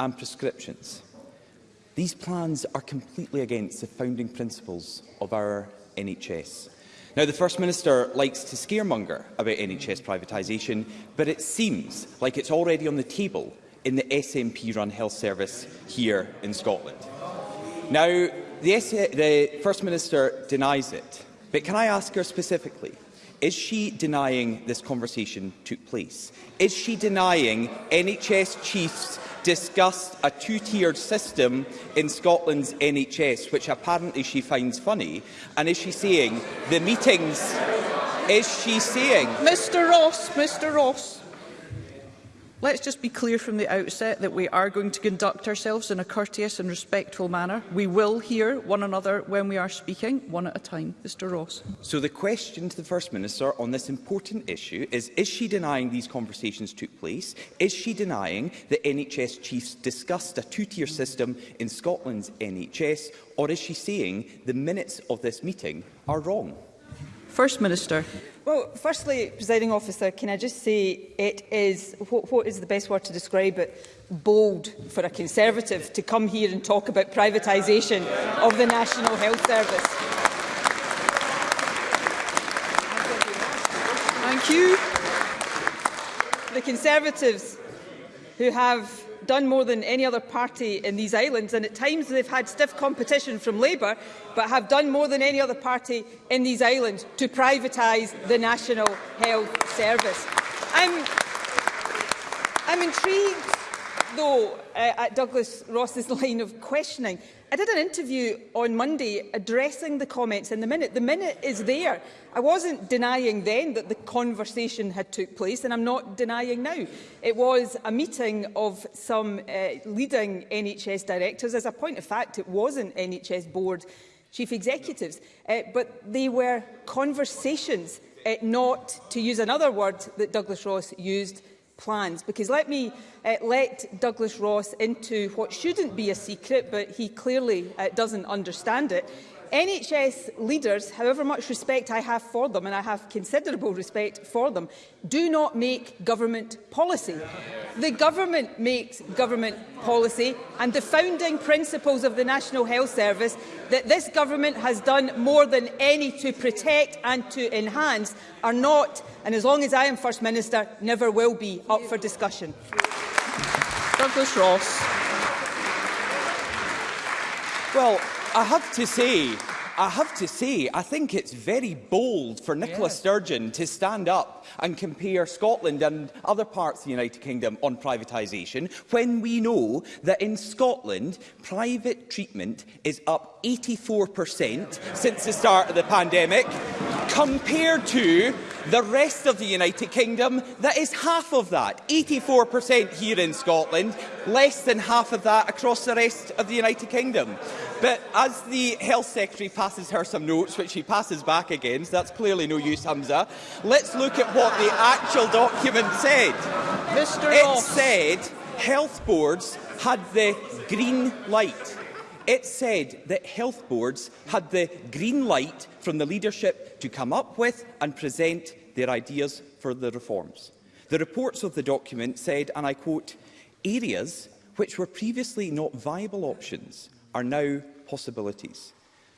and prescriptions. These plans are completely against the founding principles of our NHS. Now, the First Minister likes to scaremonger about NHS privatisation, but it seems like it's already on the table in the SNP-run health service here in Scotland. Now, the, S the First Minister denies it, but can I ask her specifically, is she denying this conversation took place? Is she denying NHS chiefs discussed a two-tiered system in Scotland's NHS, which apparently she finds funny. And is she saying the meetings... Is she saying... Mr Ross, Mr Ross. Let's just be clear from the outset that we are going to conduct ourselves in a courteous and respectful manner. We will hear one another when we are speaking, one at a time. Mr Ross. So the question to the First Minister on this important issue is, is she denying these conversations took place? Is she denying that NHS chiefs discussed a two-tier system in Scotland's NHS? Or is she saying the minutes of this meeting are wrong? First Minister. Well, firstly, presiding officer, can I just say it is, what, what is the best word to describe it? Bold for a Conservative to come here and talk about privatisation of the National Health Service. Thank you. The Conservatives who have done more than any other party in these islands, and at times they've had stiff competition from Labour, but have done more than any other party in these islands to privatise the National Health Service. I'm, I'm intrigued, though, uh, at Douglas Ross's line of questioning. I did an interview on Monday addressing the comments in the minute. The minute is there. I wasn't denying then that the conversation had took place, and I'm not denying now. It was a meeting of some uh, leading NHS directors. As a point of fact, it wasn't NHS board chief executives, uh, but they were conversations, uh, not, to use another word that Douglas Ross used, plans. Because let me uh, let Douglas Ross into what shouldn't be a secret, but he clearly uh, doesn't understand it. NHS leaders, however much respect I have for them, and I have considerable respect for them, do not make government policy. The government makes government policy, and the founding principles of the National Health Service that this government has done more than any to protect and to enhance are not, and as long as I am First Minister, never will be up for discussion. Douglas Ross. Well, I have to say, I have to say, I think it's very bold for Nicola yeah. Sturgeon to stand up and compare Scotland and other parts of the United Kingdom on privatisation when we know that in Scotland, private treatment is up 84% since the start of the pandemic. compared to the rest of the United Kingdom that is half of that, 84% here in Scotland, less than half of that across the rest of the United Kingdom. But as the Health Secretary passes her some notes, which she passes back so that's clearly no use, Hamza, let's look at what the actual document said. Mr. It said health boards had the green light It said that health boards had the green light from the leadership to come up with and present their ideas for the reforms. The reports of the document said, and I quote, areas which were previously not viable options are now possibilities.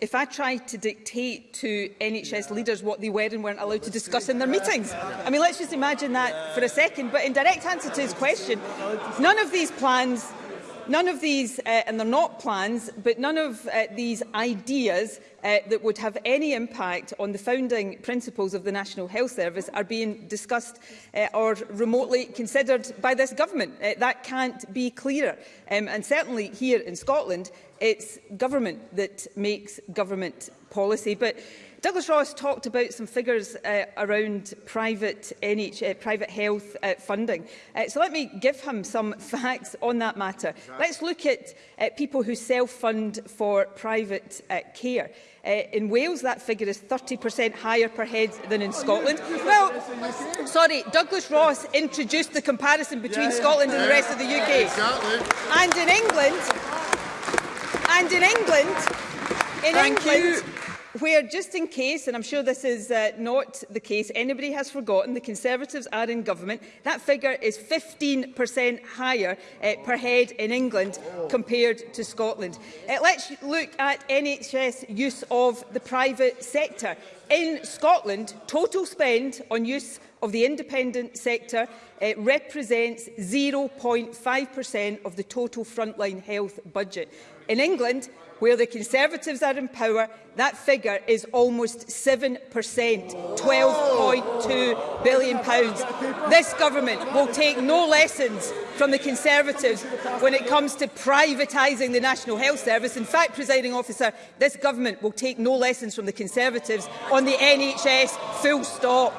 if I tried to dictate to NHS leaders what they were and weren't allowed to discuss in their meetings. I mean, let's just imagine that for a second. But in direct answer to his question, none of these plans none of these, uh, and they're not plans, but none of uh, these ideas uh, that would have any impact on the founding principles of the National Health Service are being discussed uh, or remotely considered by this government. Uh, that can't be clearer. Um, and certainly here in Scotland, it's government that makes government policy. But Douglas Ross talked about some figures uh, around private, NH, uh, private health uh, funding. Uh, so let me give him some facts on that matter. Exactly. Let's look at uh, people who self-fund for private uh, care. Uh, in Wales, that figure is 30% higher per head than in oh, Scotland. well, sorry, Douglas Ross introduced the comparison between yeah, yeah. Scotland and yeah. the rest of the UK. Exactly. And in England, and in England, in Thank England, you where, just in case, and I'm sure this is uh, not the case, anybody has forgotten, the Conservatives are in government. That figure is 15% higher uh, per head in England compared to Scotland. Uh, let's look at NHS use of the private sector. In Scotland, total spend on use of the independent sector it uh, represents 0.5% of the total frontline health budget. In England, Where the Conservatives are in power, that figure is almost 7%, £12.2 billion. Pounds. This government will take no lessons from the Conservatives when it comes to privatising the National Health Service. In fact, presiding officer, this government will take no lessons from the Conservatives on the NHS, full stop.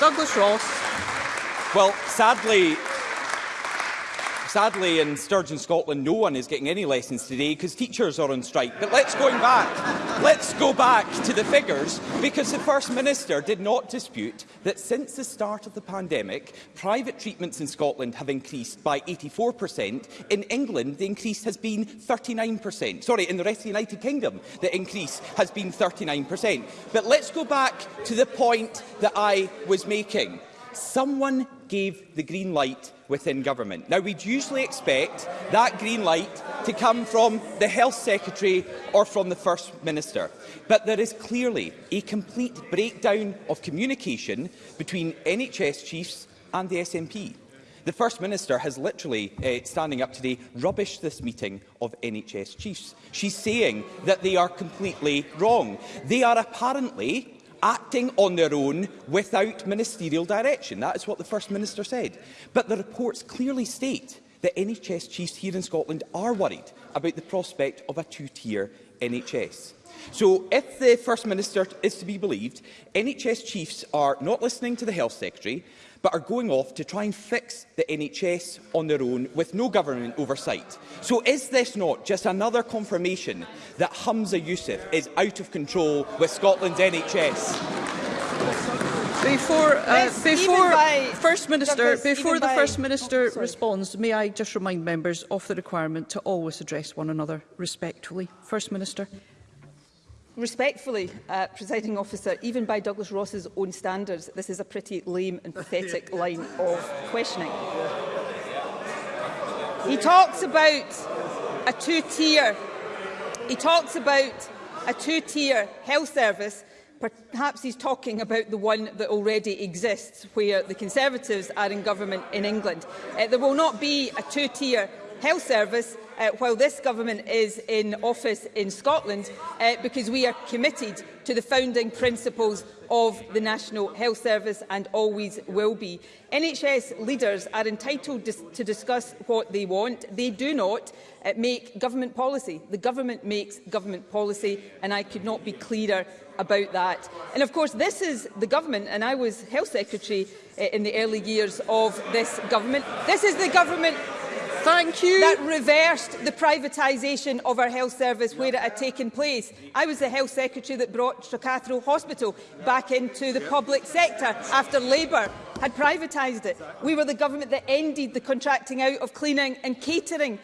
Douglas Ross. Well, sadly, Sadly, in Sturgeon, Scotland, no one is getting any lessons today because teachers are on strike. But let's go back. let's go back to the figures because the First Minister did not dispute that since the start of the pandemic, private treatments in Scotland have increased by 84%. In England, the increase has been 39%. Sorry, in the rest of the United Kingdom, the increase has been 39%. But let's go back to the point that I was making. Someone gave the green light within government. Now, we'd usually expect that green light to come from the Health Secretary or from the First Minister. But there is clearly a complete breakdown of communication between NHS chiefs and the SNP. The First Minister has literally, uh, standing up today, rubbished this meeting of NHS chiefs. She's saying that they are completely wrong. They are apparently acting on their own without ministerial direction. That is what the First Minister said. But the reports clearly state that NHS chiefs here in Scotland are worried about the prospect of a two-tier NHS. So if the First Minister is to be believed, NHS chiefs are not listening to the Health Secretary but are going off to try and fix the NHS on their own with no government oversight. So is this not just another confirmation that Hamza Youssef is out of control with Scotland's NHS? Before, uh, before First Minister, before the First oh, Minister oh, responds, may I just remind members of the requirement to always address one another respectfully. First Minister. Respectfully, uh, presiding officer, even by Douglas Ross's own standards, this is a pretty lame and pathetic line of questioning. He talks about a two-tier he talks about a two-tier health service Perhaps he's talking about the one that already exists, where the Conservatives are in government in England. Uh, there will not be a two-tier health service uh, while this government is in office in Scotland uh, because we are committed to the founding principles of the National Health Service and always will be. NHS leaders are entitled dis to discuss what they want. They do not uh, make government policy. The government makes government policy and I could not be clearer about that. And of course this is the government and I was health secretary uh, in the early years of this government. This is the government Thank you. That reversed the privatisation of our health service where it had taken place. I was the health secretary that brought Stracathro Hospital back into the public sector after Labour had privatised it. We were the government that ended the contracting out of cleaning and catering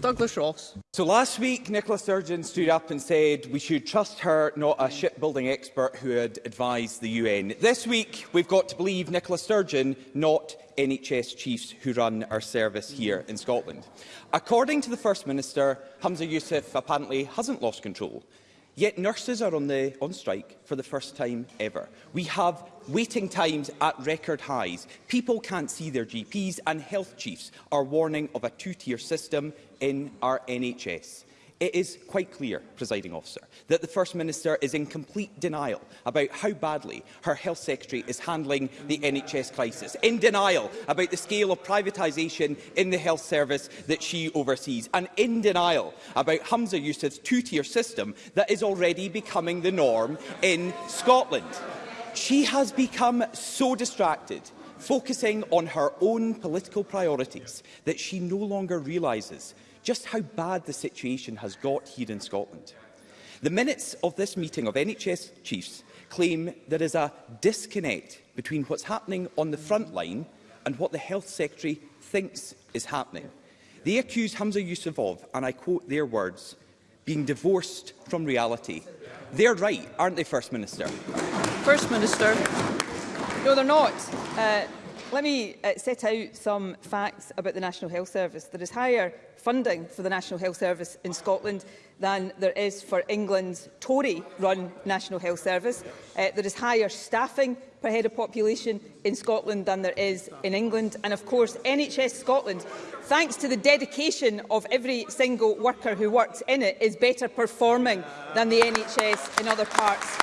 Douglas Ross. So last week, Nicola Sturgeon stood up and said we should trust her, not a shipbuilding expert who had advised the UN. This week, we've got to believe Nicola Sturgeon, not NHS chiefs who run our service here in Scotland. According to the First Minister, Hamza Youssef apparently hasn't lost control. Yet nurses are on, the, on strike for the first time ever. We have waiting times at record highs. People can't see their GPs and health chiefs are warning of a two-tier system in our NHS. It is quite clear, presiding officer, that the First Minister is in complete denial about how badly her Health Secretary is handling the NHS crisis, in denial about the scale of privatisation in the health service that she oversees, and in denial about Hamza Youssef's two-tier system that is already becoming the norm in Scotland. She has become so distracted focusing on her own political priorities that she no longer realises just how bad the situation has got here in Scotland. The minutes of this meeting of NHS chiefs claim there is a disconnect between what's happening on the front line and what the Health Secretary thinks is happening. They accuse Hamza of, and I quote their words, being divorced from reality. They're right, aren't they, First Minister? First Minister. No, they're not. Uh, let me uh, set out some facts about the National Health Service. There is higher funding for the National Health Service in Scotland than there is for England's Tory-run National Health Service. Uh, there is higher staffing per head of population in Scotland than there is in England. And of course, NHS Scotland, thanks to the dedication of every single worker who works in it, is better performing than the NHS in other parts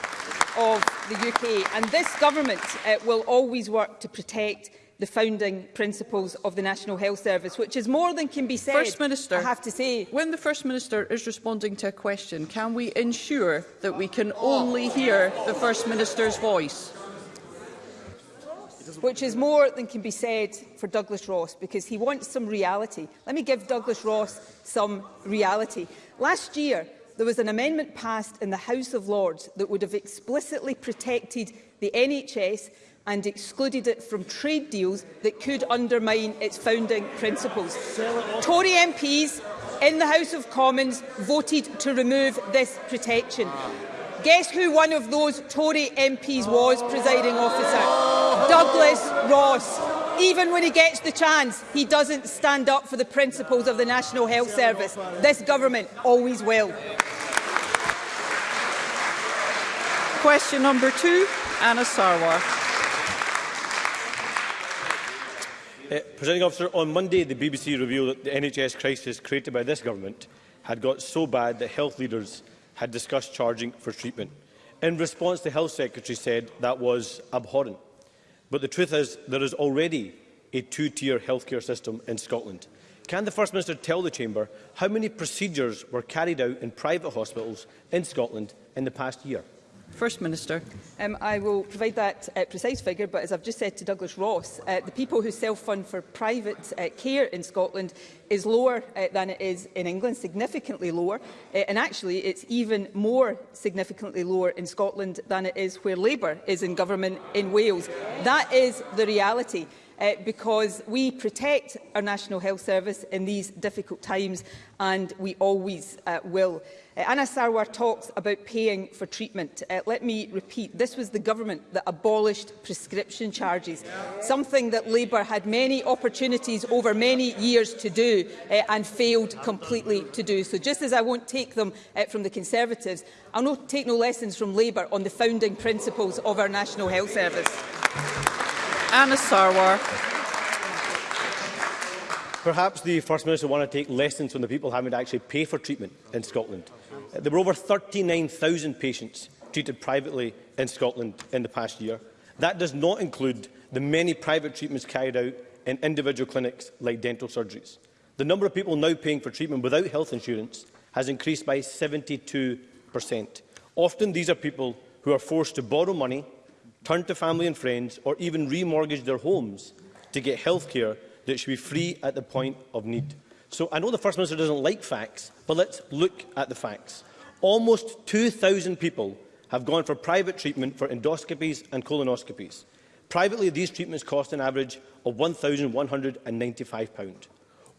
of the UK. And this government uh, will always work to protect the founding principles of the National Health Service, which is more than can be said, First Minister, I have to say. When the First Minister is responding to a question, can we ensure that we can only hear the First Minister's voice? Which is more than can be said for Douglas Ross, because he wants some reality. Let me give Douglas Ross some reality. Last year, there was an amendment passed in the House of Lords that would have explicitly protected the NHS and excluded it from trade deals that could undermine its founding principles. Tory MPs in the House of Commons voted to remove this protection. Guess who one of those Tory MPs was, presiding officer? Douglas Ross. Even when he gets the chance, he doesn't stand up for the principles of the National Health Service. This government always will. Question number two, Anna Sarwar. Uh, eh, Presenting officer, on Monday the BBC revealed that the NHS crisis created by this government had got so bad that health leaders had discussed charging for treatment. In response, the Health Secretary said that was abhorrent. But the truth is there is already a two-tier healthcare system in Scotland. Can the First Minister tell the Chamber how many procedures were carried out in private hospitals in Scotland in the past year? First Minister. Um, I will provide that uh, precise figure, but as I've just said to Douglas Ross, uh, the people who self-fund for private uh, care in Scotland is lower uh, than it is in England, significantly lower, uh, and actually it's even more significantly lower in Scotland than it is where Labour is in government in Wales. That is the reality uh, because we protect our National Health Service in these difficult times and we always uh, will. Uh, Anna Sarwar talks about paying for treatment. Uh, let me repeat, this was the government that abolished prescription charges, something that Labour had many opportunities over many years to do uh, and failed completely to do. So just as I won't take them uh, from the Conservatives, I'll not take no lessons from Labour on the founding principles of our National Health Service. Anna Sarwar. Perhaps the First Minister want to take lessons from the people having to actually pay for treatment in Scotland. There were over 39,000 patients treated privately in Scotland in the past year. That does not include the many private treatments carried out in individual clinics like dental surgeries. The number of people now paying for treatment without health insurance has increased by 72%. Often these are people who are forced to borrow money turned to family and friends or even remortgage their homes to get health care that should be free at the point of need. So I know the First Minister doesn't like facts, but let's look at the facts. Almost 2,000 people have gone for private treatment for endoscopies and colonoscopies. Privately, these treatments cost an average of £1,195.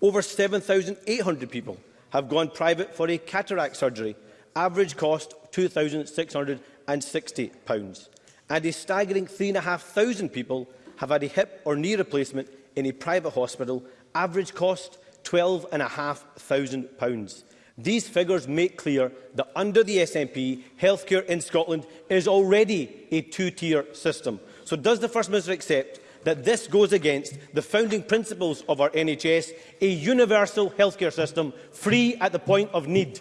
Over 7,800 people have gone private for a cataract surgery, average cost £2,660 and a staggering 3,500 people have had a hip or knee replacement in a private hospital, average cost £12,500. These figures make clear that under the SNP, healthcare in Scotland is already a two-tier system. So does the First Minister accept that this goes against the founding principles of our NHS, a universal healthcare system, free at the point of need?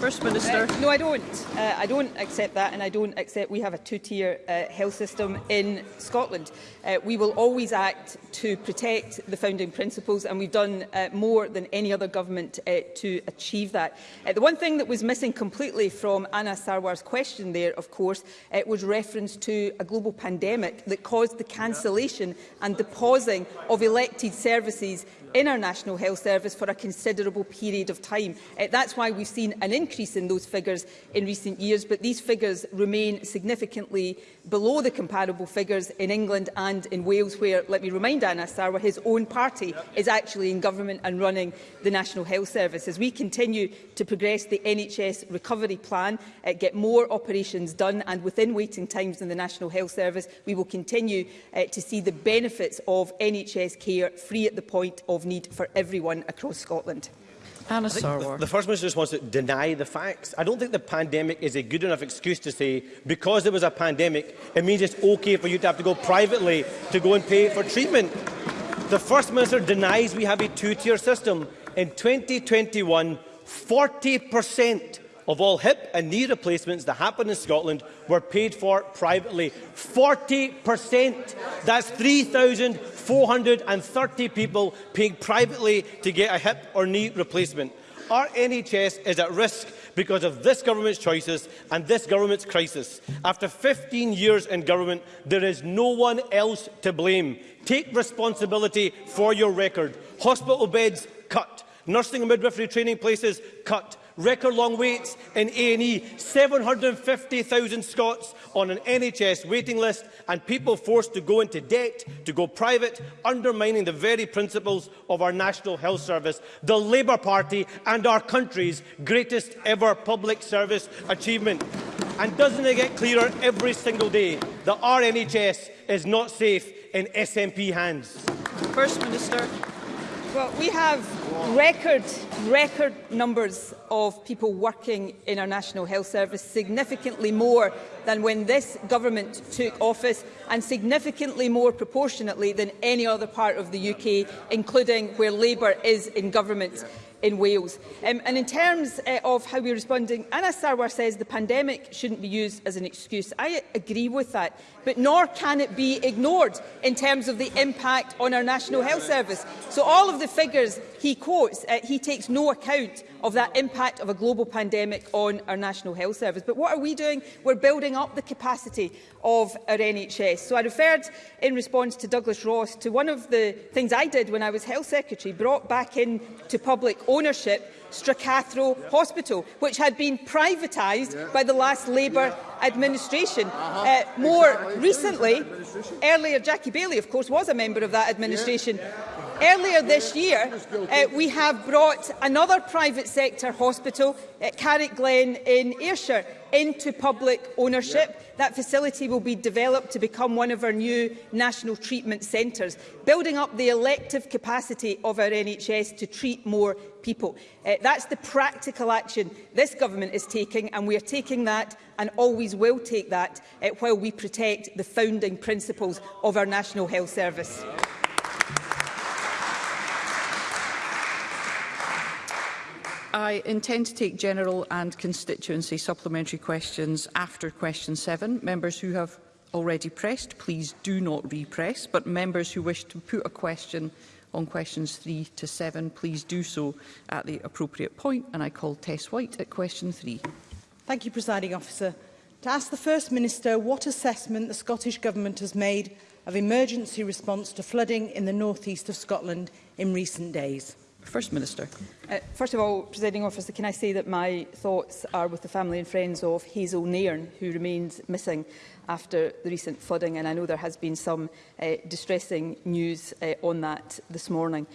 First Minister. Uh, no, I don't. Uh, I don't accept that and I don't accept we have a two-tier uh, health system in Scotland. Uh, we will always act to protect the founding principles and we've done uh, more than any other government uh, to achieve that. Uh, the one thing that was missing completely from Anna Sarwar's question there, of course, uh, was reference to a global pandemic that caused the cancellation and the pausing of elected services in our National Health Service for a considerable period of time. Uh, that's why we've seen an increase in those figures in recent years, but these figures remain significantly below the comparable figures in England and in Wales, where, let me remind Anna Sarwa, his own party yep. is actually in government and running the National Health Service. As we continue to progress the NHS recovery plan, uh, get more operations done and within waiting times in the National Health Service, we will continue uh, to see the benefits of NHS care free at the point of of need for everyone across Scotland. Anna Sarwar. The, First Minister just wants to deny the facts. I don't think the pandemic is a good enough excuse to say, because there was a pandemic, it means it's okay for you to have to go privately to go and pay for treatment. The First Minister denies we have a two-tier system. In 2021, 40 of all hip and knee replacements that happened in Scotland were paid for privately. 40%! That's 3,430 people paying privately to get a hip or knee replacement. Our NHS is at risk because of this government's choices and this government's crisis. After 15 years in government, there is no one else to blame. Take responsibility for your record. Hospital beds cut. Nursing and midwifery training places cut record long waits in A&E, 750,000 Scots on an NHS waiting list and people forced to go into debt to go private, undermining the very principles of our National Health Service, the Labour Party and our country's greatest ever public service achievement. And doesn't it get clearer every single day that our NHS is not safe in SNP hands? First Minister. Well, we have record, record numbers of people working in our National Health Service, significantly more than when this government took office and significantly more proportionately than any other part of the UK, including where Labour is in government in Wales. Um, and in terms uh, of how we're responding, Anna Sarwar says the pandemic shouldn't be used as an excuse. I agree with that, but nor can it be ignored in terms of the impact on our National Health Service. So all of the figures he quotes, uh, he takes no account of that impact of a global pandemic on our National Health Service. But what are we doing? We're building up the capacity of our NHS. So I referred in response to Douglas Ross to one of the things I did when I was Health Secretary, brought back in to public ownership Stracathro yeah. Hospital, which had been privatised yeah. by the last Labour yeah. administration. Uh-huh. Uh -huh. uh, more exactly. recently, earlier Jackie Bailey, of course, was a member of that administration. Yeah. Earlier this year, uh, we have brought another private sector hospital at uh, Carrick Glen in Ayrshire into public ownership. Yeah. That facility will be developed to become one of our new national treatment centres, building up the elective capacity of our NHS to treat more people. Uh, that's the practical action this government is taking, and we are taking that and always will take that uh, while we protect the founding principles of our National Health Service. Yeah. I intend to take general and constituency supplementary questions after question 7. Members who have already pressed, please do not repress, but members who wish to put a question on questions 3 to 7, please do so at the appropriate point. And I call Tess White at question 3. Thank you, Presiding Officer. To ask the First Minister what assessment the Scottish Government has made of emergency response to flooding in the northeast of Scotland in recent days. First Minister. Uh, first of all, Presiding Officer, can I say that my thoughts are with the family and friends of Hazel Nairn, who remains missing after the recent flooding, and I know there has been some uh, distressing news uh, on that this morning.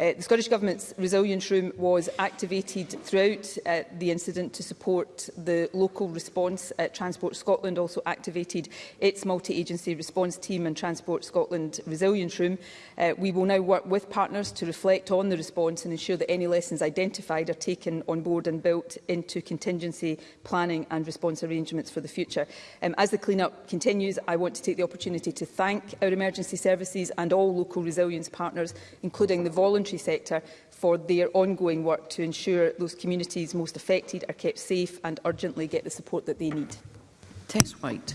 Uh, the Scottish Government's resilience room was activated throughout uh, the incident to support the local response. Uh, Transport Scotland also activated its multi-agency response team and Transport Scotland resilience room. Uh, we will now work with partners to reflect on the response and ensure that any lessons identified are taken on board and built into contingency planning and response arrangements for the future. Um, as the clean-up continues, I want to take the opportunity to thank our emergency services and all local resilience partners, including the volunteers voluntary sector for their ongoing work to ensure those communities most affected are kept safe and urgently get the support that they need. Tess White.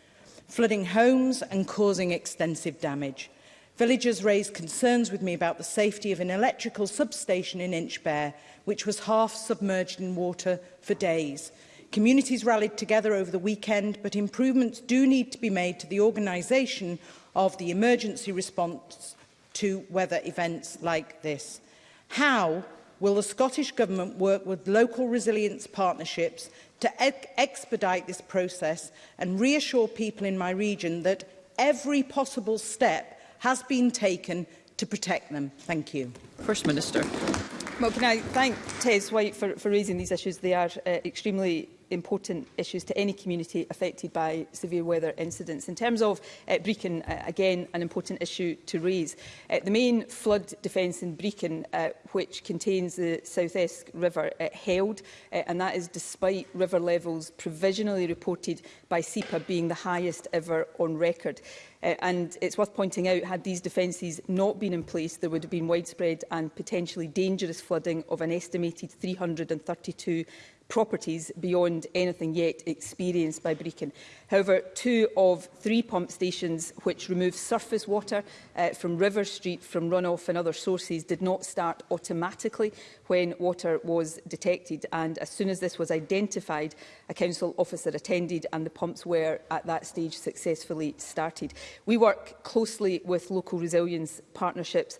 flooding homes and causing extensive damage. Villagers raised concerns with me about the safety of an electrical substation in Inchbare, which was half submerged in water for days. Communities rallied together over the weekend, but improvements do need to be made to the organisation of the emergency response to weather events like this. How will the Scottish Government work with local resilience partnerships to expedite this process and reassure people in my region that every possible step has been taken to protect them? Thank you. First Minister. Well, can I thank Tess White for, for raising these issues? They are uh, extremely important issues to any community affected by severe weather incidents. In terms of uh, Brecon, uh, again, an important issue to raise. Uh, the main flood defence in Brecon, uh, which contains the South Esk River, uh, held, uh, and that is despite river levels provisionally reported by SEPA being the highest ever on record. Uh, and it's worth pointing out, had these defences not been in place, there would have been widespread and potentially dangerous flooding of an estimated 332 properties beyond anything yet experienced by Brecon. However, two of three pump stations which remove surface water uh, from River Street from runoff and other sources did not start automatically when water was detected and as soon as this was identified a council officer attended and the pumps were at that stage successfully started. We work closely with local resilience partnerships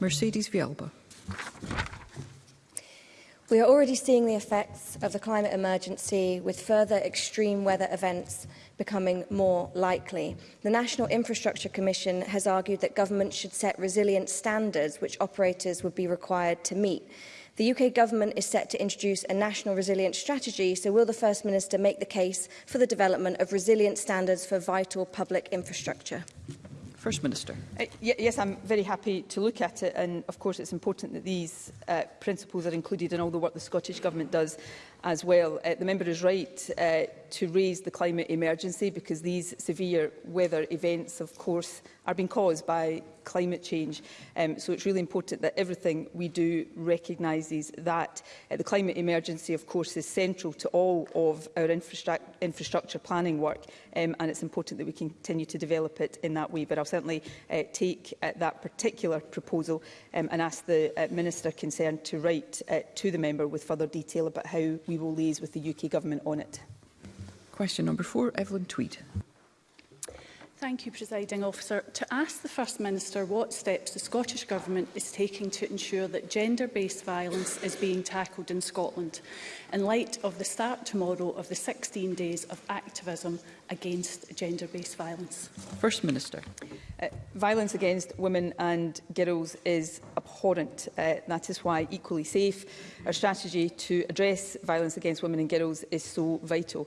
Mercedes Vialba. We are already seeing the effects of the climate emergency with further extreme weather events becoming more likely. The National Infrastructure Commission has argued that government should set resilient standards which operators would be required to meet. The UK government is set to introduce a national resilience strategy, so will the First Minister make the case for the development of resilient standards for vital public infrastructure? First Minister. Uh, yes, I'm very happy to look at it and of course it's important that these uh, principles are included in all the work the Scottish Government does as well. Uh, the member is right uh, to raise the climate emergency because these severe weather events, of course, are being caused by climate change. Um, so it's really important that everything we do recognises that. Uh, the climate emergency, of course, is central to all of our infrastru infrastructure planning work, um, and it's important that we continue to develop it in that way. But I'll certainly uh, take uh, that particular proposal um, and ask the uh, Minister concerned to write uh, to the member with further detail about how we we will liaise with the UK Government on it. Question number four, Evelyn Tweed. Thank you, Presiding Officer. To ask the First Minister what steps the Scottish Government is taking to ensure that gender-based violence is being tackled in Scotland, in light of the start tomorrow of the 16 days of activism against gender-based violence. First Minister. Uh, violence against women and girls is abhorrent. Uh, that is why Equally Safe, our strategy to address violence against women and girls, is so vital.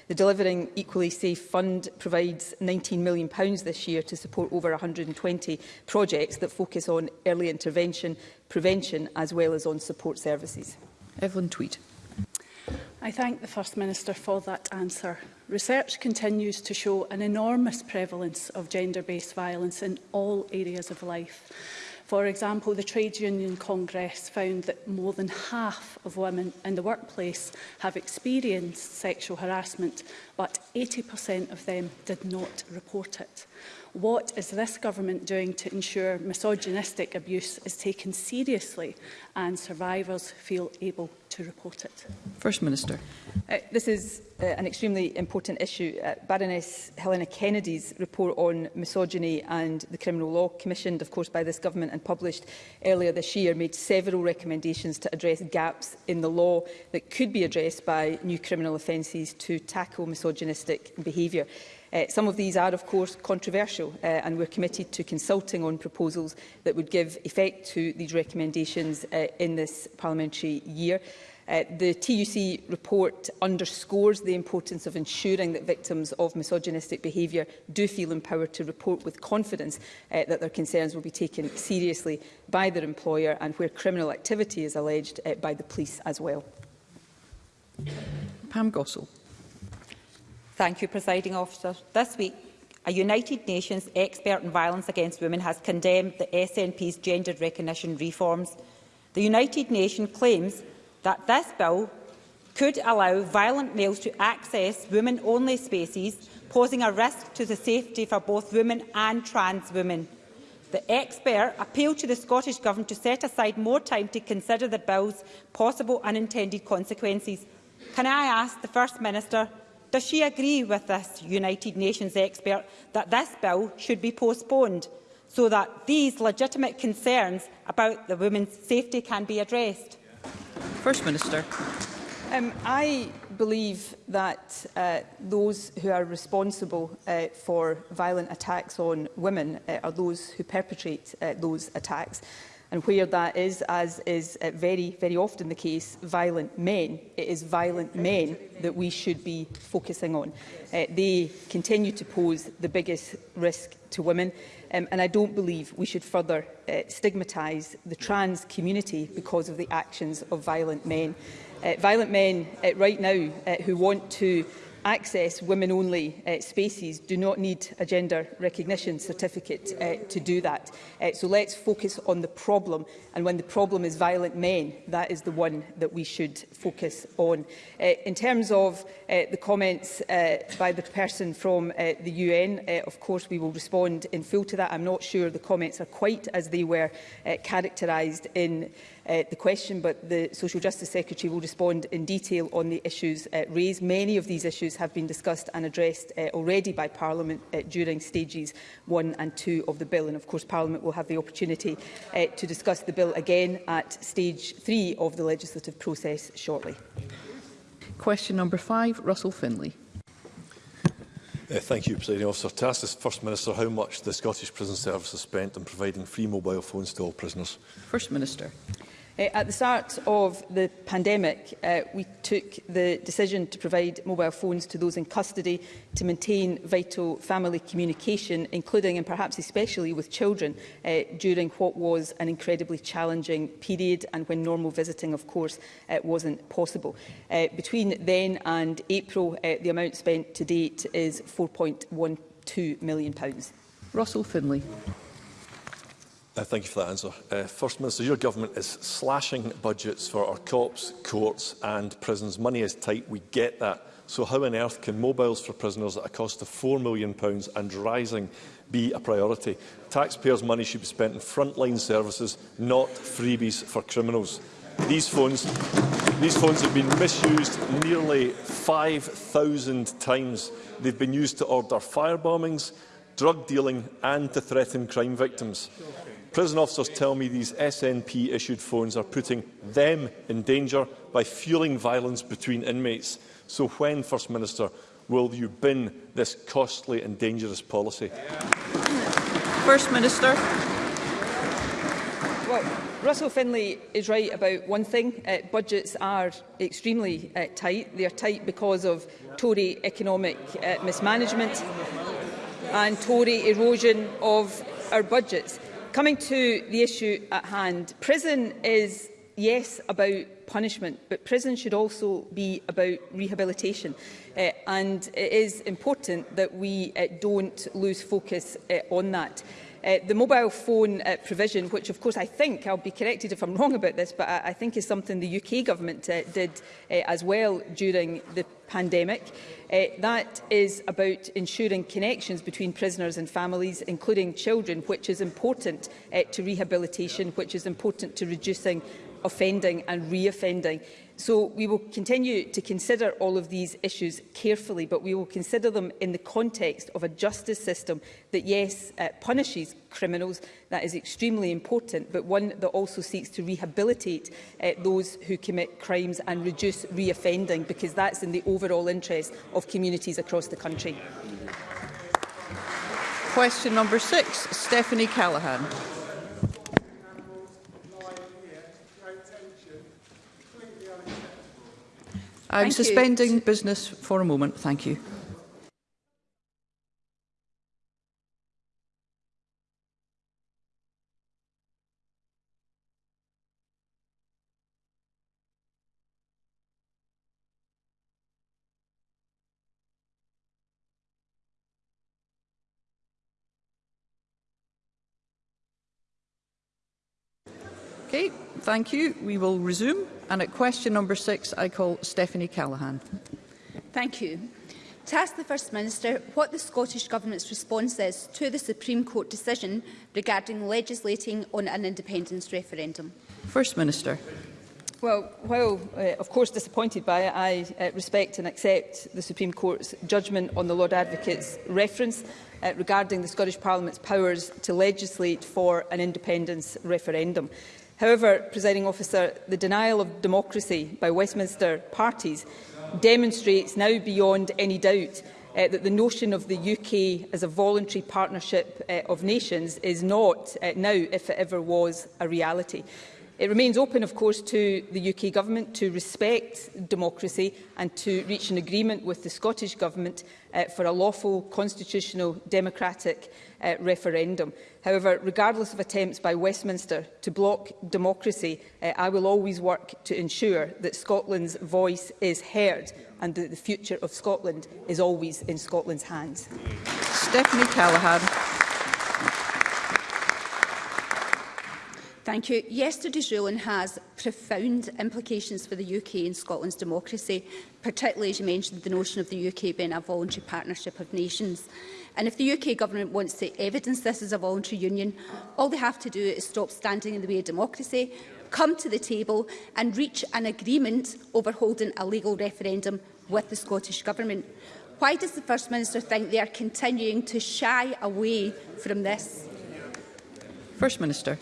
The Delivering Equally Safe Fund provides £19 million this year to support over 120 projects that focus on early intervention, prevention as well as on support services. Evelyn Tweed. I thank the First Minister for that answer. Research continues to show an enormous prevalence of gender-based violence in all areas of life. For example, the Trade Union Congress found that more than half of women in the workplace have experienced sexual harassment, but 80% of them did not report it. What is this government doing to ensure misogynistic abuse is taken seriously and survivors feel able to report it? First Minister. Uh, this is uh, an extremely important issue. Uh, Baroness Helena Kennedy's report on misogyny and the Criminal Law, commissioned of course by this government and published earlier this year, made several recommendations to address gaps in the law that could be addressed by new criminal offences to tackle misogynistic behaviour. Uh, some of these are, of course, controversial, uh, and we're committed to consulting on proposals that would give effect to these recommendations uh, in this parliamentary year. Uh, the TUC report underscores the importance of ensuring that victims of misogynistic behaviour do feel empowered to report with confidence uh, that their concerns will be taken seriously by their employer and where criminal activity is alleged uh, by the police as well. Pam Gossel. Thank you, Presiding Officer. This week, a United Nations expert on violence against women has condemned the SNP's gender recognition reforms. The United Nations claims that this bill could allow violent males to access women-only spaces, posing a risk to the safety for both women and trans women. The expert appealed to the Scottish Government to set aside more time to consider the bill's possible unintended consequences. Can I ask the First Minister Does she agree with this United Nations expert that this bill should be postponed so that these legitimate concerns about the women's safety can be addressed? First Minister. Um, I believe that uh, those who are responsible uh, for violent attacks on women uh, are those who perpetrate uh, those attacks. And where that is, as is uh, very, very often the case, violent men, it is violent men that we should be focusing on. Uh, they continue to pose the biggest risk to women. Um, and I don't believe we should further uh, stigmatise the trans community because of the actions of violent men. Uh, violent men uh, right now uh, who want to access women-only uh, spaces do not need a gender recognition certificate uh, to do that. Uh, so let's focus on the problem, and when the problem is violent men, that is the one that we should focus on. Uh, in terms of uh, the comments uh, by the person from uh, the UN, uh, of course we will respond in full to that. I'm not sure the comments are quite as they were uh, characterised in uh, uh, the question, but the Social Justice Secretary will respond in detail on the issues uh, raised. Many of these issues have been discussed and addressed uh, already by Parliament uh, during stages one and two of the bill. And of course, Parliament will have the opportunity uh, to discuss the bill again at stage three of the legislative process shortly. Question number five, Russell Finlay. Uh, thank you, Presiding Officer. To ask the First Minister how much the Scottish Prison Service has spent on providing free mobile phones to all prisoners. First Minister. Uh, at the start of the pandemic, uh, we took the decision to provide mobile phones to those in custody to maintain vital family communication, including and perhaps especially with children, uh, during what was an incredibly challenging period and when normal visiting, of course, uh, wasn't possible. Uh, between then and April, uh, the amount spent to date is £4.12 million. Russell Finlay. Uh, thank you for that answer. Uh, First Minister, your government is slashing budgets for our cops, courts and prisons. Money is tight, we get that. So how on earth can mobiles for prisoners at a cost of £4 million and rising be a priority? Taxpayers' money should be spent in frontline services, not freebies for criminals. These phones, these phones have been misused nearly 5,000 times. They've been used to order firebombings, drug dealing and to threaten crime victims. Prison officers tell me these SNP-issued phones are putting them in danger by fueling violence between inmates. So when, First Minister, will you bin this costly and dangerous policy? First Minister. Well, Russell Finlay is right about one thing. Uh, budgets are extremely uh, tight. They are tight because of Tory economic uh, mismanagement and Tory erosion of our budgets. Coming to the issue at hand, prison is, yes, about punishment, but prison should also be about rehabilitation. Uh, and it is important that we uh, don't lose focus uh, on that. Uh, the mobile phone uh, provision, which of course I think, I'll be corrected if I'm wrong about this, but I, I think is something the UK government uh, did uh, as well during the pandemic. Uh, that is about ensuring connections between prisoners and families, including children, which is important uh, to rehabilitation, which is important to reducing offending and reoffending. So we will continue to consider all of these issues carefully, but we will consider them in the context of a justice system that, yes, uh, punishes criminals, that is extremely important, but one that also seeks to rehabilitate uh, those who commit crimes and reduce reoffending, because that's in the overall interest of communities across the country. Question number six, Stephanie Callaghan. I'm Thank suspending you. business for a moment. Thank you. Okay, thank you. We will resume. And at question number six, I call Stephanie Callaghan. Thank you. To ask the First Minister what the Scottish Government's response is to the Supreme Court decision regarding legislating on an independence referendum. First Minister. Well, while uh, of course disappointed by it, I uh, respect and accept the Supreme Court's judgment on the Lord Advocate's reference uh, regarding the Scottish Parliament's powers to legislate for an independence referendum. However, presiding officer, the denial of democracy by Westminster parties demonstrates now beyond any doubt uh, that the notion of the UK as a voluntary partnership uh, of nations is not uh, now, if it ever was, a reality. It remains open, of course, to the UK Government to respect democracy and to reach an agreement with the Scottish Government uh, for a lawful, constitutional, democratic uh, referendum. However, regardless of attempts by Westminster to block democracy, uh, I will always work to ensure that Scotland's voice is heard and that the future of Scotland is always in Scotland's hands. Stephanie Callaghan. Thank you. Yesterday's ruling has profound implications for the UK and Scotland's democracy, particularly as you mentioned the notion of the UK being a voluntary partnership of nations. And if the UK government wants to evidence this as a voluntary union, all they have to do is stop standing in the way of democracy, come to the table and reach an agreement over holding a legal referendum with the Scottish Government. Why does the First Minister think they are continuing to shy away from this? First Minister.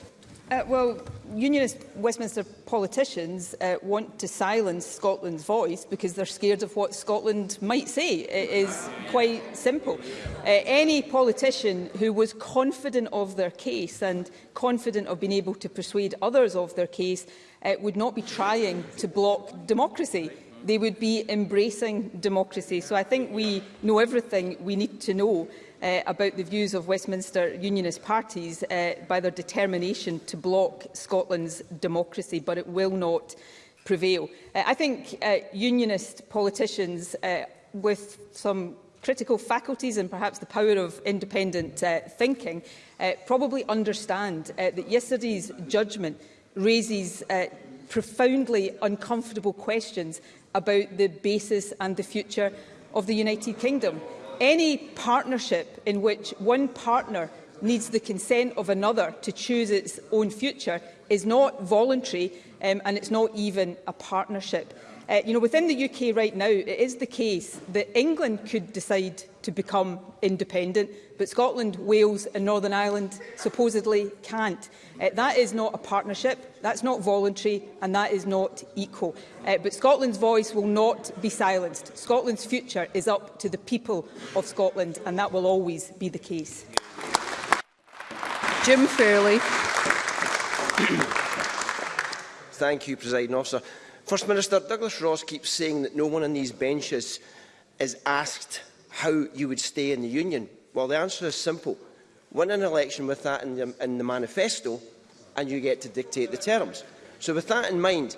Uh, well, unionist Westminster politicians uh, want to silence Scotland's voice because they're scared of what Scotland might say. It is quite simple. Uh, any politician who was confident of their case and confident of being able to persuade others of their case uh, would not be trying to block democracy. They would be embracing democracy. So I think we know everything we need to know uh, about the views of Westminster Unionist parties uh, by their determination to block Scotland's democracy, but it will not prevail. Uh, I think uh, Unionist politicians uh, with some critical faculties and perhaps the power of independent uh, thinking uh, probably understand uh, that yesterday's judgment raises uh, profoundly uncomfortable questions about the basis and the future of the United Kingdom. Any partnership in which one partner needs the consent of another to choose its own future is not voluntary um, and it's not even a partnership. Uh, you know, within the UK right now, it is the case that England could decide to become independent, but Scotland, Wales and Northern Ireland supposedly can't. Uh, that is not a partnership, that's not voluntary and that is not equal. Uh, but Scotland's voice will not be silenced. Scotland's future is up to the people of Scotland and that will always be the case. Jim Fairley. Thank you, President Officer. First Minister, Douglas Ross keeps saying that no one on these benches is asked how you would stay in the union. Well, the answer is simple. Win an election with that in the, in the manifesto and you get to dictate the terms. So with that in mind,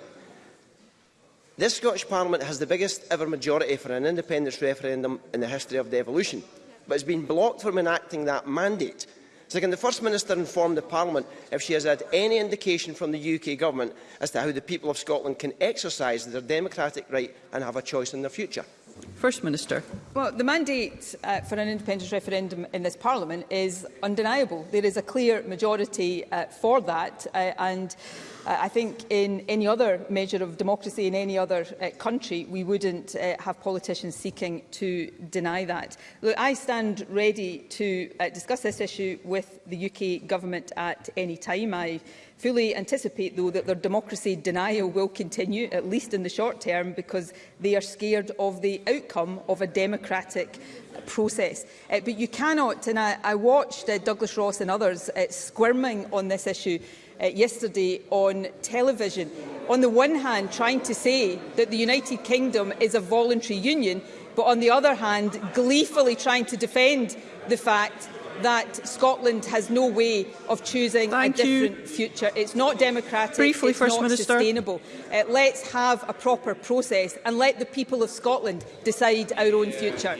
this Scottish Parliament has the biggest ever majority for an independence referendum in the history of devolution, but has been blocked from enacting that mandate So can the First Minister inform the Parliament if she has had any indication from the UK Government as to how the people of Scotland can exercise their democratic right and have a choice in their future? First Minister. Well, the mandate uh, for an independence referendum in this Parliament is undeniable. There is a clear majority uh, for that uh, and uh, I think in any other measure of democracy in any other uh, country we wouldn't uh, have politicians seeking to deny that. Look, I stand ready to uh, discuss this issue with the UK government at any time. I fully anticipate, though, that their democracy denial will continue, at least in the short term, because they are scared of the outcome of a democratic process. Uh, but you cannot, and I, I watched uh, Douglas Ross and others uh, squirming on this issue uh, yesterday on television. On the one hand, trying to say that the United Kingdom is a voluntary union, but on the other hand, gleefully trying to defend the fact that Scotland has no way of choosing Thank a different you. future. It's not democratic, Briefly, it's First not Minister. sustainable. Uh, let's have a proper process and let the people of Scotland decide our own future.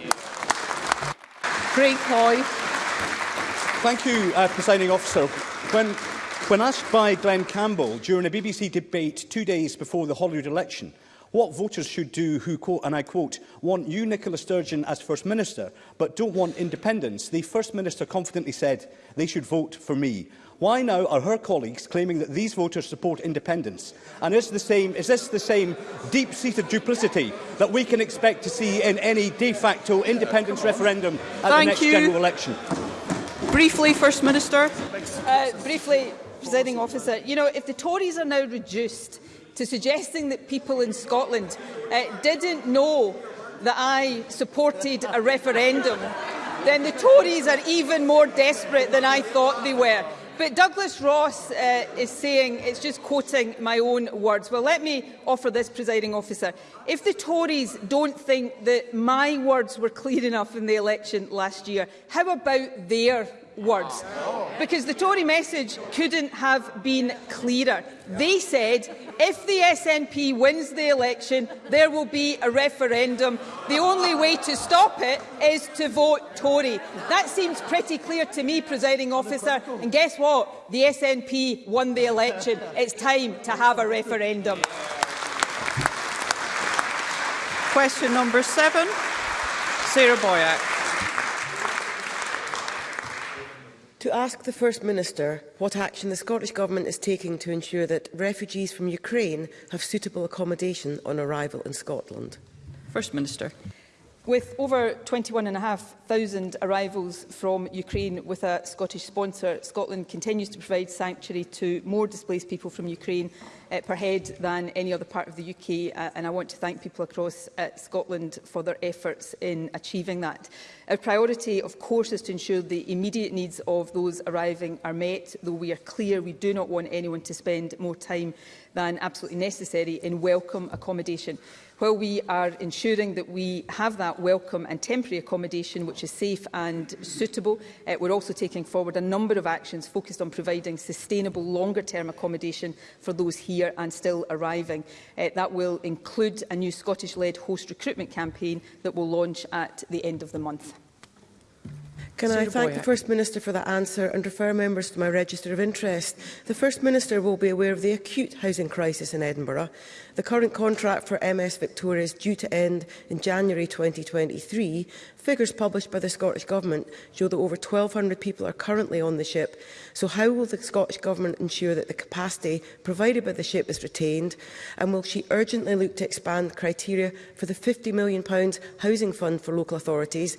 Great Hoy. Thank you, uh, Presiding Officer. When, when asked by Glenn Campbell during a BBC debate two days before the Holyrood election, What voters should do who, quote, and I quote, want you, Nicola Sturgeon, as First Minister, but don't want independence, the First Minister confidently said they should vote for me. Why now are her colleagues claiming that these voters support independence? And is, the same, is this the same deep-seated duplicity that we can expect to see in any de facto independence referendum at Thank the next you. general election? Briefly, First Minister. Uh, briefly, Presiding Officer, you know, if the Tories are now reduced to suggesting that people in Scotland uh, didn't know that I supported a referendum, then the Tories are even more desperate than I thought they were. But Douglas Ross uh, is saying it's just quoting my own words. Well, let me offer this, presiding officer. If the Tories don't think that my words were clear enough in the election last year, how about their words. Because the Tory message couldn't have been clearer. They said if the SNP wins the election, there will be a referendum. The only way to stop it is to vote Tory. That seems pretty clear to me, presiding officer. And guess what? The SNP won the election. It's time to have a referendum. Question number seven, Sarah Boyack. to ask the First Minister what action the Scottish Government is taking to ensure that refugees from Ukraine have suitable accommodation on arrival in Scotland. First Minister. With over 21,500 arrivals from Ukraine with a Scottish sponsor, Scotland continues to provide sanctuary to more displaced people from Ukraine uh, per head than any other part of the UK uh, eh, and I want to thank people across uh, Scotland for their efforts in achieving that. Our priority of course is to ensure the immediate needs of those arriving are met though we are clear we do not want anyone to spend more time than absolutely necessary in welcome accommodation while we are ensuring that we have that welcome and temporary accommodation which is safe and suitable, uh, we're also taking forward a number of actions focused on providing sustainable longer-term accommodation for those here and still arriving. Uh, that will include a new Scottish-led host recruitment campaign that will launch at the end of the month. Can I thank the First Minister for that answer and refer members to my register of interest? The First Minister will be aware of the acute housing crisis in Edinburgh. The current contract for MS Victoria is due to end in January 2023 Figures published by the Scottish Government show that over 1,200 people are currently on the ship, so how will the Scottish Government ensure that the capacity provided by the ship is retained, and will she urgently look to expand criteria for the £50 million housing fund for local authorities,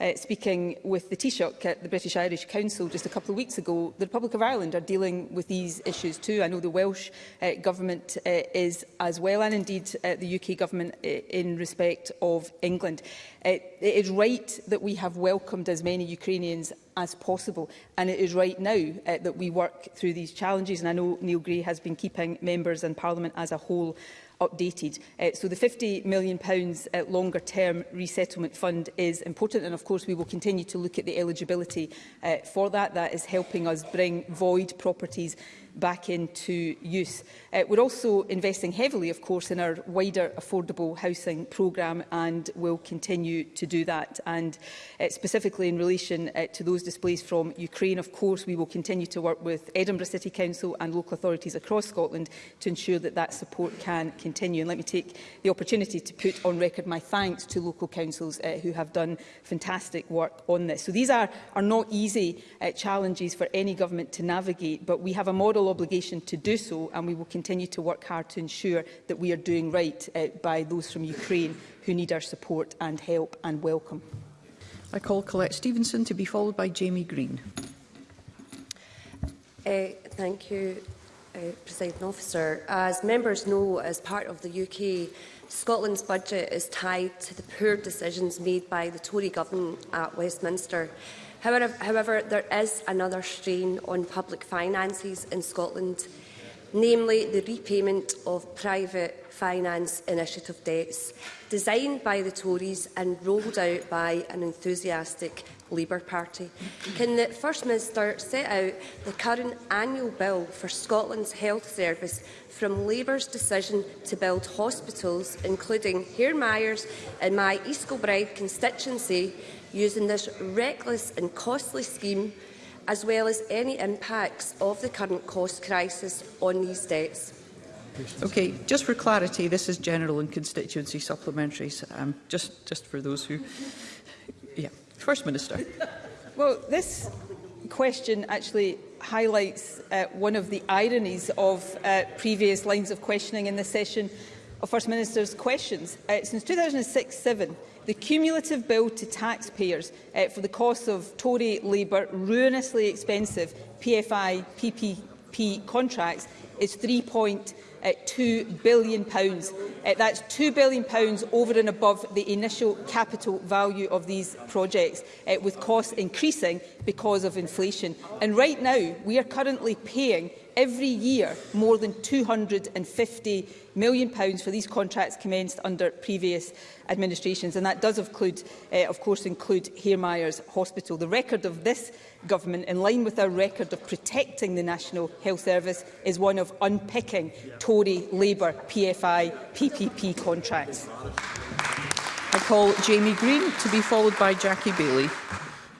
Uh, speaking with the Taoiseach at the British Irish Council just a couple of weeks ago, the Republic of Ireland are dealing with these issues too. I know the Welsh uh, Government uh, is as well, and indeed uh, the UK Government uh, in respect of England. Uh, it is right that we have welcomed as many Ukrainians as possible. And it is right now uh, that we work through these challenges. And I know Neil Gray has been keeping members and Parliament as a whole updated. Uh, so the £50 million uh, longer term resettlement fund is important and of course we will continue to look at the eligibility uh, for that. That is helping us bring void properties back into use. Uh, we're also investing heavily, of course, in our wider affordable housing programme and will continue to do that. And uh, specifically in relation uh, to those displaced from Ukraine, of course, we will continue to work with Edinburgh City Council and local authorities across Scotland to ensure that that support can continue. And let me take the opportunity to put on record my thanks to local councils uh, who have done fantastic work on this. So these are, are not easy uh, challenges for any government to navigate, but we have a model full obligation to do so and we will continue to work hard to ensure that we are doing right uh, by those from Ukraine who need our support and help and welcome. I call Colette Stevenson to be followed by Jamie Green. Uh, thank you, uh, President Officer. As members know, as part of the UK, Scotland's budget is tied to the poor decisions made by the Tory government at Westminster. However, however, there is another strain on public finances in Scotland, namely the repayment of private finance initiative debts designed by the Tories and rolled out by an enthusiastic Labour Party. Can the First Minister set out the current annual bill for Scotland's health service from Labour's decision to build hospitals, including Hare Myers in my East Kilbride constituency, using this reckless and costly scheme, as well as any impacts of the current cost crisis on these debts. Okay, just for clarity, this is general and constituency supplementaries, um, just, just for those who... Yeah. First Minister. Well, this question actually highlights uh, one of the ironies of uh, previous lines of questioning in the session of First Minister's questions. Uh, since 2006-7, The cumulative bill to taxpayers uh, for the cost of Tory Labour ruinously expensive PFI PPP contracts is £3.2 billion. Uh, that's £2 billion over and above the initial capital value of these projects, uh, with costs increasing because of inflation. And right now, we are currently paying every year more than £250 million pounds for these contracts commenced under previous administrations. And that does include, uh, of course include Hairmyres Hospital. The record of this government, in line with our record of protecting the National Health Service, is one of unpicking Tory, Labour, PFI, PPP contracts. I call Jamie Green to be followed by Jackie Bailey.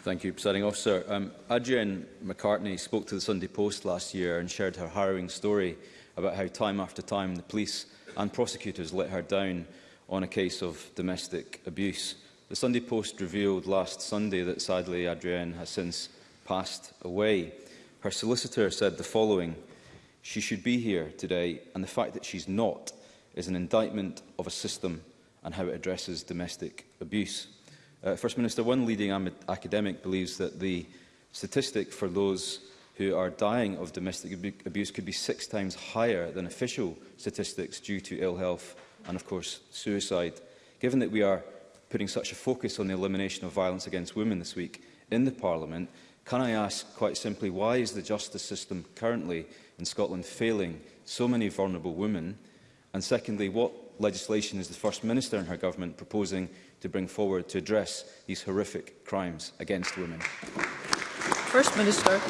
Thank you, Presiding Officer. Um, Adrienne McCartney spoke to the Sunday Post last year and shared her harrowing story about how time after time the police and prosecutors let her down on a case of domestic abuse. The Sunday Post revealed last Sunday that sadly Adrienne has since passed away. Her solicitor said the following, she should be here today and the fact that she's not is an indictment of a system and how it addresses domestic abuse. Uh, First Minister, one leading academic believes that the statistic for those who are dying of domestic abuse could be six times higher than official statistics due to ill health and, of course, suicide. Given that we are putting such a focus on the elimination of violence against women this week in the Parliament, can I ask quite simply why is the justice system currently in Scotland failing so many vulnerable women? And secondly, what legislation is the First Minister and her government proposing to bring forward to address these horrific crimes against women? First Minister.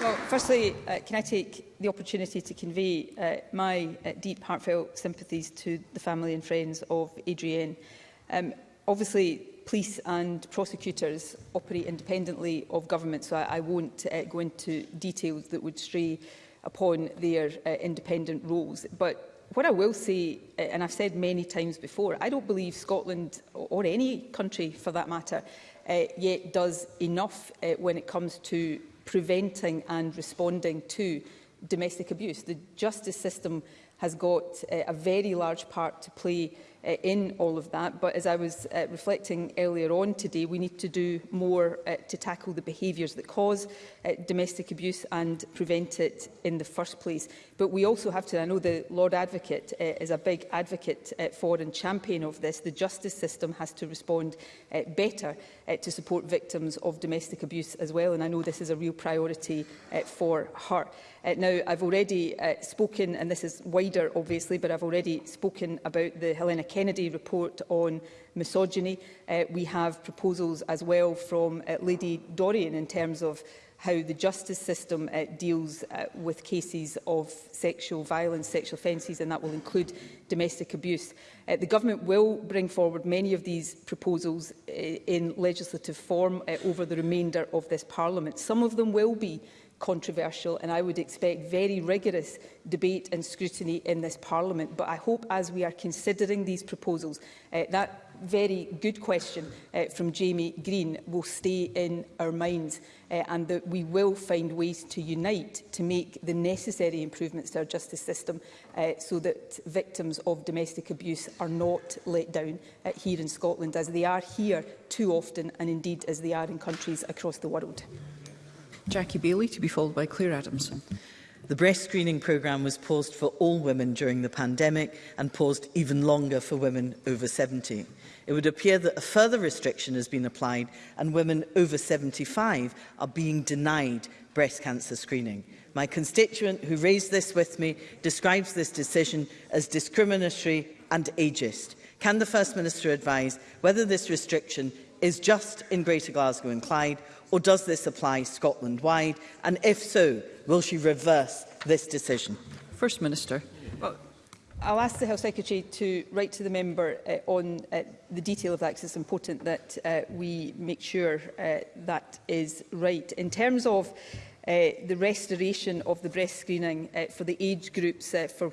Well, firstly, uh, can I take the opportunity to convey uh, my uh, deep heartfelt sympathies to the family and friends of Adrienne. Um, obviously, police and prosecutors operate independently of government, so I, I won't uh, go into details that would stray upon their uh, independent roles. But what I will say, and I've said many times before, I don't believe Scotland, or any country for that matter, uh, yet does enough uh, when it comes to preventing and responding to domestic abuse. The justice system has got uh, a very large part to play uh, in all of that. But as I was uh, reflecting earlier on today, we need to do more uh, to tackle the behaviours that cause uh, domestic abuse and prevent it in the first place. But we also have to, I know the Lord Advocate uh, is a big advocate uh, for and champion of this, the justice system has to respond uh, better uh, to support victims of domestic abuse as well. And I know this is a real priority uh, for her. Uh, now, I've already uh, spoken, and this is wider, obviously, but I've already spoken about the Helena Kennedy report on misogyny. Uh, we have proposals as well from uh, Lady Dorian in terms of how the justice system uh, deals uh, with cases of sexual violence, sexual offences, and that will include domestic abuse. Uh, the government will bring forward many of these proposals uh, in legislative form uh, over the remainder of this parliament. Some of them will be controversial and I would expect very rigorous debate and scrutiny in this Parliament. But I hope as we are considering these proposals, uh, that very good question uh, from Jamie Green will stay in our minds uh, and that we will find ways to unite to make the necessary improvements to our justice system uh, so that victims of domestic abuse are not let down uh, here in Scotland as they are here too often and indeed as they are in countries across the world. Jackie Bailey, to be followed by Claire Adamson. The breast screening programme was paused for all women during the pandemic and paused even longer for women over 70. It would appear that a further restriction has been applied and women over 75 are being denied breast cancer screening. My constituent who raised this with me describes this decision as discriminatory and ageist. Can the First Minister advise whether this restriction is just in Greater Glasgow and Clyde or does this apply Scotland-wide? And if so, will she reverse this decision? First Minister. Well, I'll ask the Health Secretary to write to the member uh, on uh, the detail of that because it's important that uh, we make sure uh, that is right. In terms of uh, the restoration of the breast screening uh, for the age groups uh, for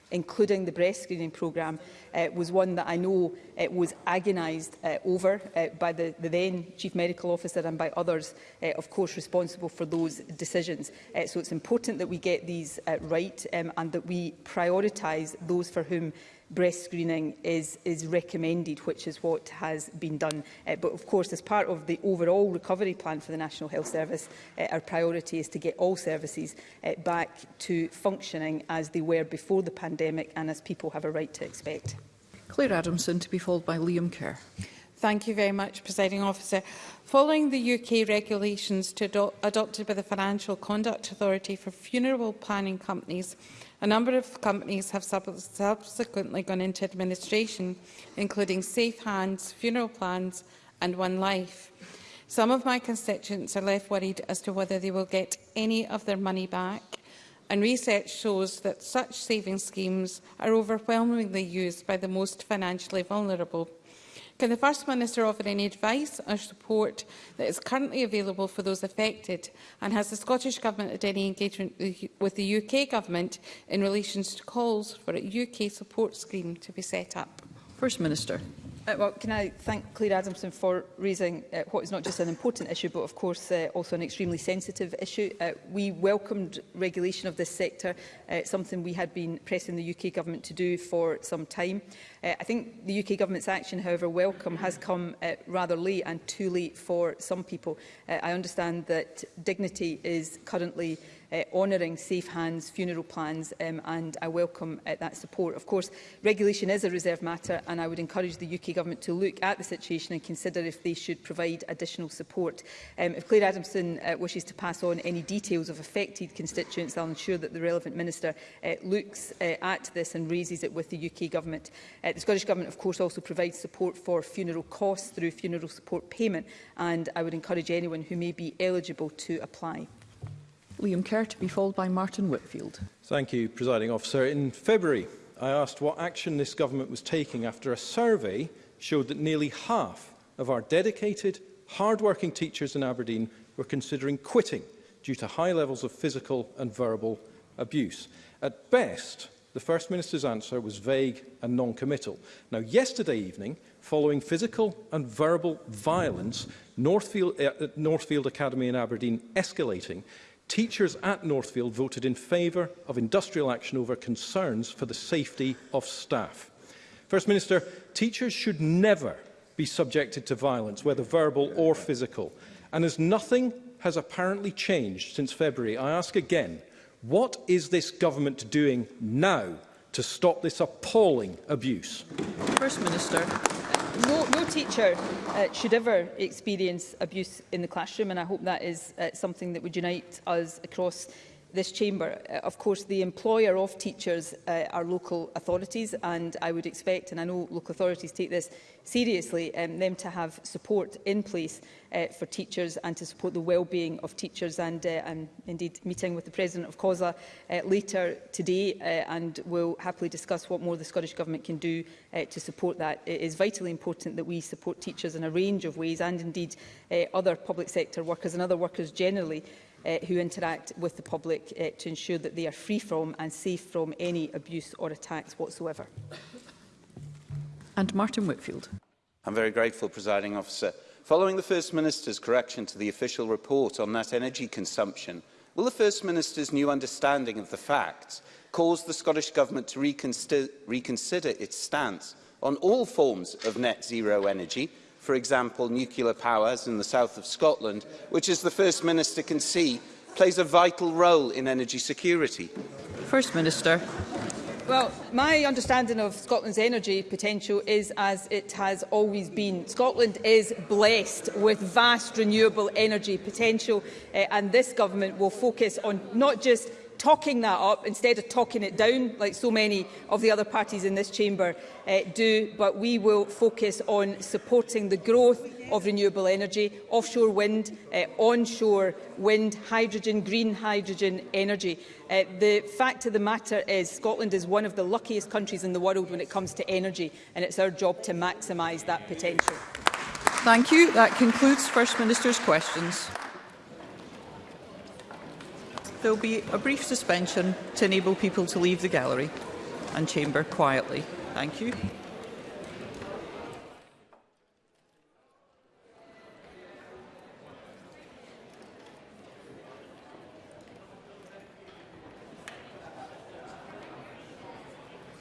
including the breast screening programme, uh, was one that I know uh, was agonised uh, over uh, by the, the then Chief Medical Officer and by others, uh, of course, responsible for those decisions. Uh, so it's important that we get these uh, right um, and that we prioritise those for whom breast screening is, is recommended, which is what has been done. Uh, but of course, as part of the overall recovery plan for the National Health Service, uh, our priority is to get all services uh, back to functioning as they were before the pandemic and as people have a right to expect. Claire Adamson to be followed by Liam Kerr. Thank you very much, Presiding Officer. Following the UK regulations to adopted by the Financial Conduct Authority for funeral planning companies, a number of companies have sub subsequently gone into administration, including Safe Hands, Funeral Plans and One Life. Some of my constituents are left worried as to whether they will get any of their money back, and research shows that such savings schemes are overwhelmingly used by the most financially vulnerable Can the First Minister offer any advice or support that is currently available for those affected? And has the Scottish Government had any engagement with the UK Government in relation to calls for a UK support scheme to be set up? First Minister. Uh, well, can I thank Claire Adamson for raising uh, what is not just an important issue, but of course uh, also an extremely sensitive issue. Uh, we welcomed regulation of this sector, uh, something we had been pressing the UK government to do for some time. Uh, I think the UK government's action, however welcome, has come uh, rather late and too late for some people. Uh, I understand that dignity is currently uh, honouring safe hands, funeral plans um, and I welcome uh, that support. Of course, regulation is a reserved matter and I would encourage the UK Government to look at the situation and consider if they should provide additional support. Um, if Claire Adamson uh, wishes to pass on any details of affected constituents, I'll ensure that the relevant minister uh, looks uh, at this and raises it with the UK Government. Uh, the Scottish Government, of course, also provides support for funeral costs through funeral support payment and I would encourage anyone who may be eligible to apply. Liam Kerr to be followed by Martin Whitfield. Thank you, Presiding Officer. In February, I asked what action this government was taking after a survey showed that nearly half of our dedicated, hard-working teachers in Aberdeen were considering quitting due to high levels of physical and verbal abuse. At best, the First Minister's answer was vague and non-committal. Now, yesterday evening, following physical and verbal violence, Northfield, uh, Northfield Academy in Aberdeen escalating, Teachers at Northfield voted in favour of industrial action over concerns for the safety of staff. First Minister, teachers should never be subjected to violence, whether verbal or physical. And as nothing has apparently changed since February, I ask again, what is this government doing now to stop this appalling abuse? First Minister no, no teacher uh, should ever experience abuse in the classroom, and I hope that is uh, something that would unite us across this chamber. Uh, of course, the employer of teachers uh, are local authorities, and I would expect, and I know local authorities take this seriously, um, them to have support in place uh, for teachers and to support the well-being of teachers. And uh, I'm indeed meeting with the President of COSA uh, later today uh, and will happily discuss what more the Scottish Government can do uh, to support that. It is vitally important that we support teachers in a range of ways and indeed uh, other public sector workers and other workers generally uh, who interact with the public uh, to ensure that they are free from and safe from any abuse or attacks whatsoever and Martin Whitfield. I'm very grateful, Presiding Officer. Following the First Minister's correction to the official report on net energy consumption, will the First Minister's new understanding of the facts cause the Scottish Government to reconsider, reconsider its stance on all forms of net zero energy, for example, nuclear powers in the south of Scotland, which, as the First Minister can see, plays a vital role in energy security? First Minister. Well, my understanding of Scotland's energy potential is as it has always been. Scotland is blessed with vast renewable energy potential uh, and this government will focus on not just talking that up instead of talking it down like so many of the other parties in this chamber uh, do but we will focus on supporting the growth of renewable energy, offshore wind, uh, onshore wind, hydrogen, green hydrogen energy. Uh, the fact of the matter is Scotland is one of the luckiest countries in the world when it comes to energy, and it's our job to maximise that potential. Thank you. That concludes First Minister's questions. There will be a brief suspension to enable people to leave the gallery and chamber quietly. Thank you.